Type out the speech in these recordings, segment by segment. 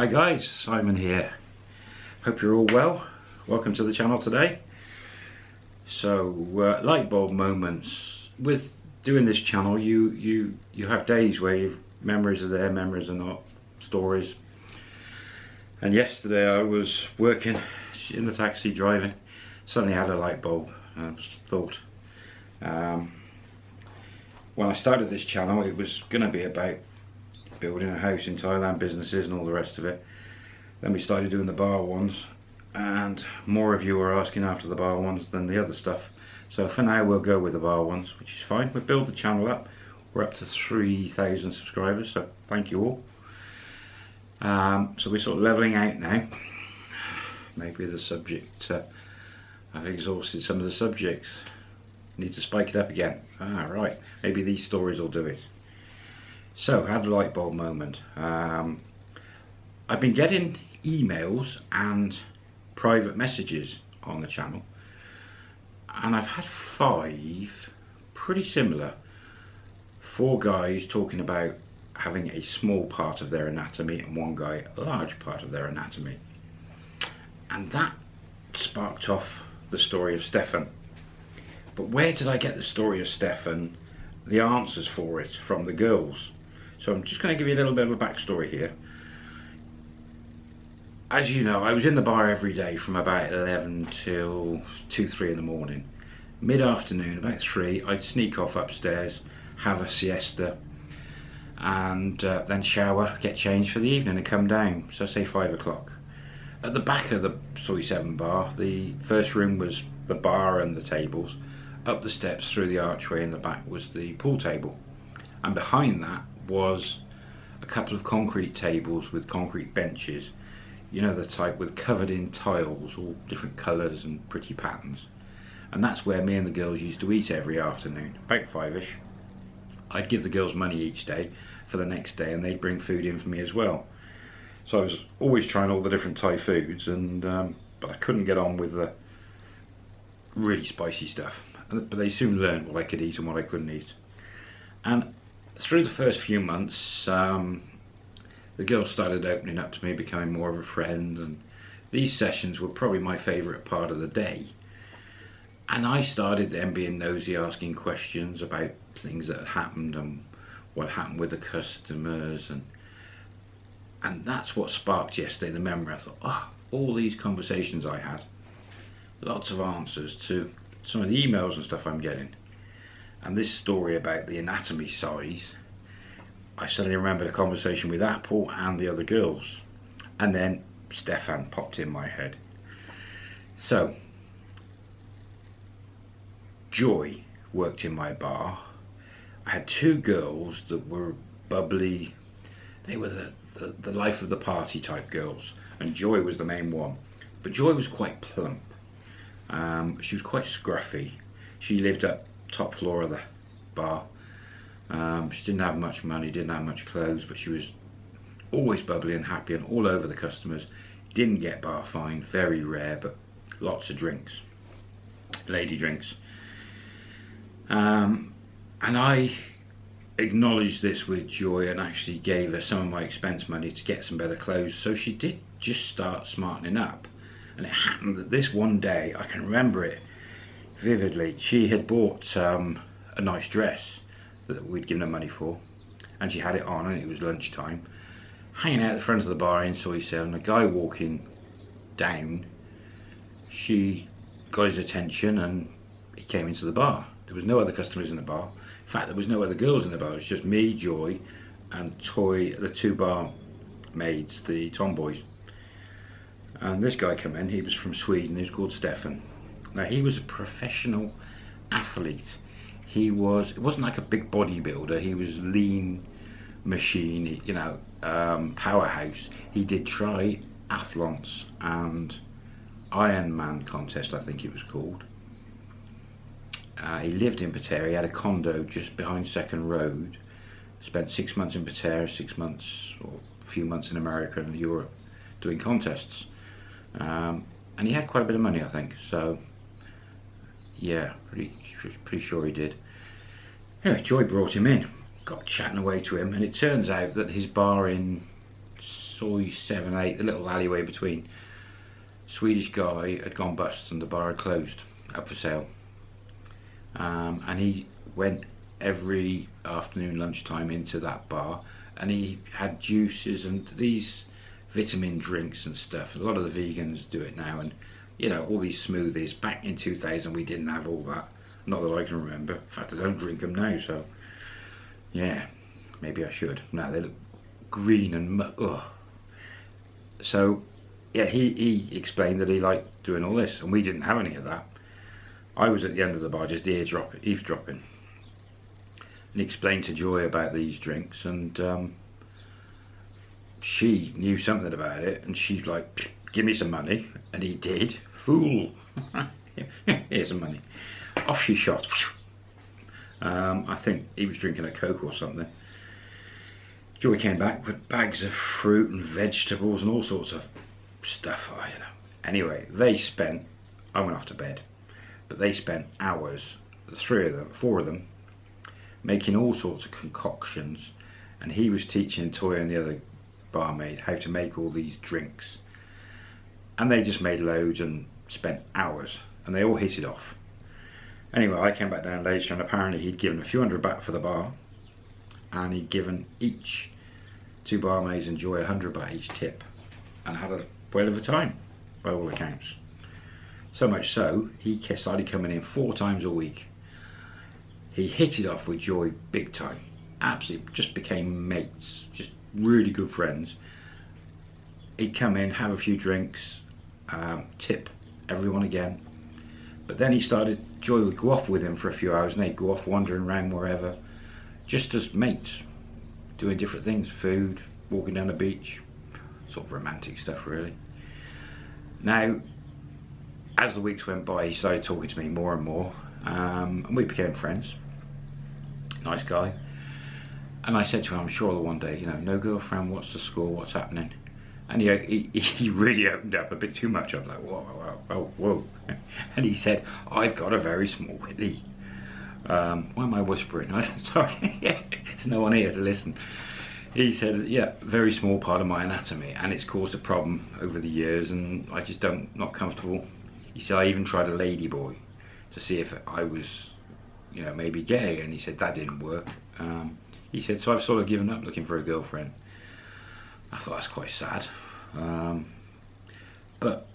Hi guys, Simon here. Hope you're all well. Welcome to the channel today. So, uh, light bulb moments. With doing this channel, you you you have days where you memories are there, memories are not, stories. And yesterday I was working in the taxi driving, suddenly had a light bulb. I just thought, um, when I started this channel, it was going to be about building a house in Thailand, businesses and all the rest of it. Then we started doing the bar ones and more of you are asking after the bar ones than the other stuff. So for now we'll go with the bar ones, which is fine. We build the channel up. We're up to 3,000 subscribers, so thank you all. Um, so we're sort of leveling out now. Maybe the subject, uh, I've exhausted some of the subjects. Need to spike it up again. Ah, right. Maybe these stories will do it. So, had a light bulb moment. Um, I've been getting emails and private messages on the channel and I've had five pretty similar. Four guys talking about having a small part of their anatomy and one guy a large part of their anatomy. And that sparked off the story of Stefan. But where did I get the story of Stefan, the answers for it from the girls? So I'm just going to give you a little bit of a backstory here. As you know, I was in the bar every day from about 11 till 2, 3 in the morning. Mid-afternoon, about 3, I'd sneak off upstairs, have a siesta, and uh, then shower, get changed for the evening and come down, so say 5 o'clock. At the back of the Soi 7 bar, the first room was the bar and the tables. Up the steps through the archway in the back was the pool table. And behind that was a couple of concrete tables with concrete benches you know the type with covered in tiles all different colours and pretty patterns. And that's where me and the girls used to eat every afternoon about five-ish. I'd give the girls money each day for the next day and they'd bring food in for me as well. So I was always trying all the different Thai foods and um, but I couldn't get on with the really spicy stuff. But they soon learned what I could eat and what I couldn't eat. And through the first few months, um, the girls started opening up to me, becoming more of a friend, and these sessions were probably my favourite part of the day. And I started then being nosy, asking questions about things that had happened and what happened with the customers, and and that's what sparked yesterday the memory. I thought, oh, all these conversations I had, lots of answers to some of the emails and stuff I'm getting and this story about the anatomy size I suddenly remembered a conversation with Apple and the other girls. And then Stefan popped in my head. So Joy worked in my bar. I had two girls that were bubbly. They were the, the, the life of the party type girls. And Joy was the main one. But Joy was quite plump. Um, she was quite scruffy. She lived up top floor of the bar. Um, she didn't have much money, didn't have much clothes, but she was always bubbly and happy and all over the customers. Didn't get bar fine, very rare, but lots of drinks, lady drinks. Um, and I acknowledged this with joy and actually gave her some of my expense money to get some better clothes. So she did just start smartening up. And it happened that this one day, I can remember it, vividly. She had bought um, a nice dress that we'd given her money for and she had it on and it was lunchtime. Hanging out at the front of the bar in Soi 7, a guy walking down, she got his attention and he came into the bar. There was no other customers in the bar. In fact, there was no other girls in the bar. It was just me, Joy, and Toy, the two bar maids, the tomboys. And this guy came in, he was from Sweden, he was called Stefan. Now he was a professional athlete. He was, it wasn't like a big bodybuilder, he was lean machine, you know, um, powerhouse. He did triathlons and Ironman contest, I think it was called. Uh, he lived in Pattaya, he had a condo just behind Second Road. Spent six months in Pattaya, six months or a few months in America and Europe doing contests. Um, and he had quite a bit of money, I think. So yeah, pretty, pretty sure he did. Anyway, Joy brought him in, got chatting away to him, and it turns out that his bar in Soi 7, 8, the little alleyway between. Swedish guy had gone bust and the bar had closed, up for sale. Um, and he went every afternoon lunchtime into that bar and he had juices and these vitamin drinks and stuff. A lot of the vegans do it now and you know, all these smoothies. Back in 2000 we didn't have all that. Not that I can remember. In fact, I don't drink them now, so yeah, maybe I should. Now they look green and ugh. So yeah, he, he explained that he liked doing all this and we didn't have any of that. I was at the end of the bar just eardrop, eavesdropping. And he explained to Joy about these drinks and um, she knew something about it and she's like, give me some money. And he did. Fool. Here's some money. Off she shot. Um, I think he was drinking a Coke or something. Joy came back with bags of fruit and vegetables and all sorts of stuff. I don't know. Anyway, they spent, I went off to bed, but they spent hours, the three of them, four of them, making all sorts of concoctions. And he was teaching Toy and the other barmaid how to make all these drinks. And they just made loads and spent hours. And they all hit it off. Anyway, I came back down later and apparently he'd given a few hundred baht for the bar. And he'd given each two barmaids and Joy a hundred baht each tip. And had a whale of a time, by all accounts. So much so, he started coming in four times a week. He hit it off with Joy big time. Absolutely, just became mates, just really good friends. He'd come in, have a few drinks, um, tip everyone again. But then he started, Joy would go off with him for a few hours and they'd go off wandering around wherever, just as mates, doing different things, food, walking down the beach, sort of romantic stuff really. Now, as the weeks went by, he started talking to me more and more, um, and we became friends. Nice guy. And I said to him, I'm sure one day, you know, no girlfriend, what's the score, what's happening? And he, he, he really opened up a bit too much. I was like, whoa, whoa, whoa, whoa. And he said, I've got a very small willy. Um, why am I whispering? I said, sorry, there's no one here to listen he said, yeah, very small part of my anatomy, and it's caused a problem over the years, and I just don't, not comfortable. He said, I even tried a lady boy to see if I was, you know, maybe gay, and he said that didn't work. Um, he said, so I've sort of given up looking for a girlfriend. I thought that's quite sad. Um, but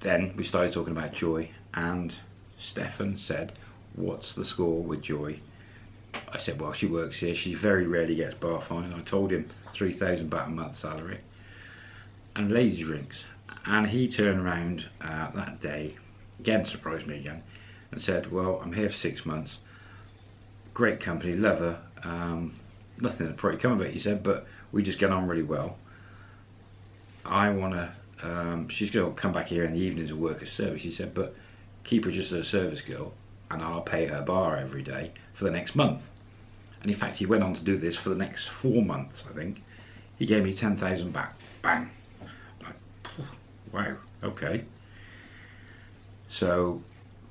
then we started talking about Joy, and Stefan said, what's the score with Joy? I said, well, she works here. She very rarely gets bar fine. I told him 3,000 baht a month salary and ladies drinks. And he turned around uh, that day, again surprised me again, and said, well, I'm here for six months. Great company, love her. Um, nothing to probably come of it, he said, but we just get on really well. I want to, um, she's going to come back here in the evenings and work as service, he said, but keep her just as a service girl and I'll pay her bar every day for the next month. And in fact, he went on to do this for the next four months, I think. He gave me 10,000 back. Bang. Like, wow, okay. So,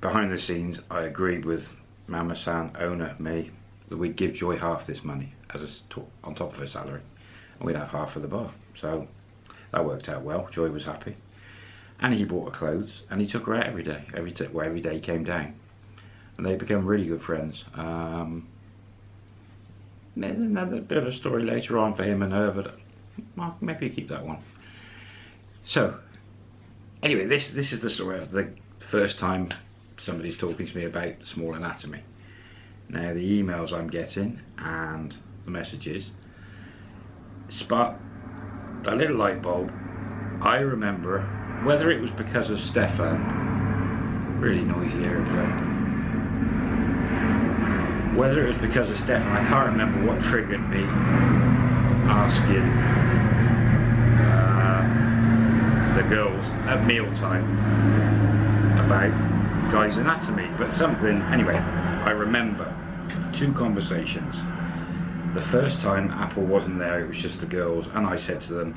behind the scenes, I agreed with Mama San, owner, me, that we'd give Joy half this money as a, on top of her salary. And we'd have half of the bar. So, that worked out well. Joy was happy. And he bought her clothes, and he took her out every day. Every, well, every day came down and they became really good friends. Um, there's another bit of a story later on for him and her, but well, maybe keep that one. So, anyway, this this is the story of the first time somebody's talking to me about small anatomy. Now, the emails I'm getting and the messages spark a little light bulb. I remember whether it was because of Stefan, really noisy airplane whether it was because of Stefan, I can't remember what triggered me asking uh, the girls at mealtime about Guy's anatomy, but something, anyway, I remember two conversations. The first time Apple wasn't there, it was just the girls, and I said to them,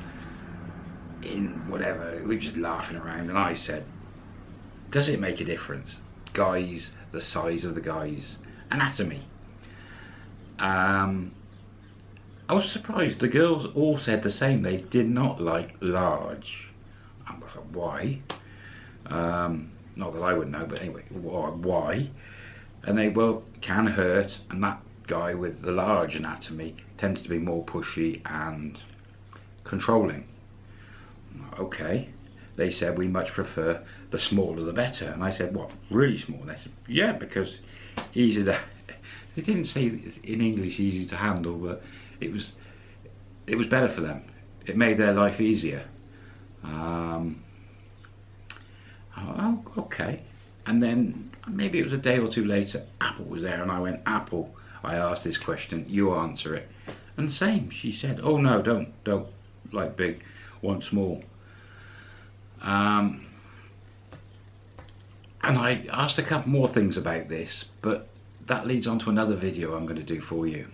in whatever, we were just laughing around, and I said, does it make a difference? Guys, the size of the guys, anatomy. Um, I was surprised. The girls all said the same. They did not like large. I was like, why? Um, not that I would know, but anyway, why? And they, well, can hurt, and that guy with the large anatomy tends to be more pushy and controlling. Okay. They said we much prefer the smaller the better. And I said, what, really small? They said, yeah, because easy to, they didn't say in English easy to handle, but it was, it was better for them. It made their life easier. Um, oh, okay. And then maybe it was a day or two later, Apple was there and I went, Apple, I asked this question, you answer it. And same, she said, oh no, don't, don't like big, want small. Um, and I asked a couple more things about this, but that leads on to another video I'm going to do for you.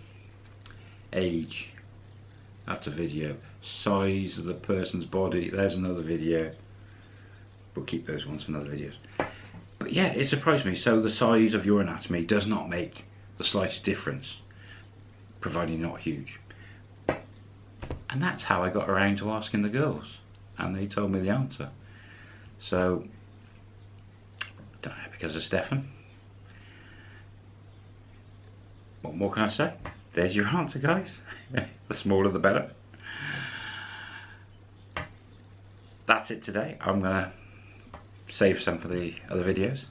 Age, that's a video. Size of the person's body, there's another video. We'll keep those ones for another videos. But yeah, it surprised me. So the size of your anatomy does not make the slightest difference, providing not huge. And that's how I got around to asking the girls. And they told me the answer. So, because of Stefan. What more can I say? There's your answer, guys. the smaller the better. That's it today. I'm going to save some for the other videos.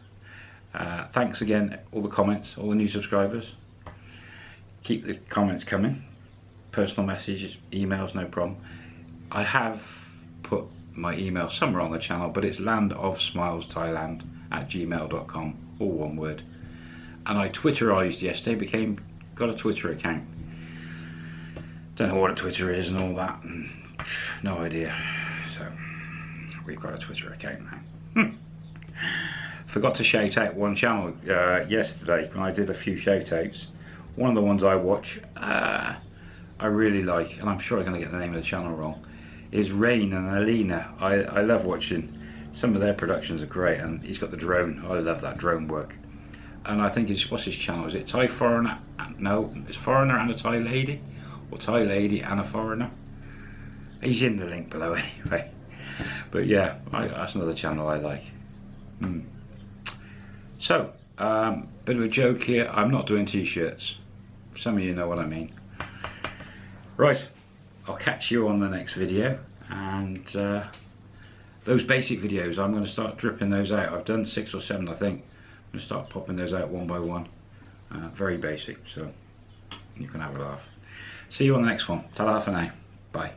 Uh, thanks again, all the comments, all the new subscribers. Keep the comments coming. Personal messages, emails, no problem. I have put my email somewhere on the channel, but it's landofsmilesthailand at gmail.com, all one word. And I Twitterized yesterday, became got a Twitter account. Don't know what a Twitter is and all that, no idea. So we've got a Twitter account now. I forgot to shout out one channel uh, yesterday when I did a few shout outs. One of the ones I watch, uh, I really like, and I'm sure I'm going to get the name of the channel wrong, is Rain and Alina. I, I love watching, some of their productions are great, and he's got the drone, I love that drone work. And I think it's, what's his channel, is it Thai Foreigner, no, it's Foreigner and a Thai Lady, or Thai Lady and a Foreigner. He's in the link below anyway. But yeah, I, that's another channel I like. Hmm. So, um, bit of a joke here, I'm not doing t-shirts. Some of you know what I mean. Right, I'll catch you on the next video and uh, those basic videos I'm going to start dripping those out. I've done six or seven I think. I'm going to start popping those out one by one. Uh, very basic so you can have a laugh. See you on the next one. Ta-da for now. Bye.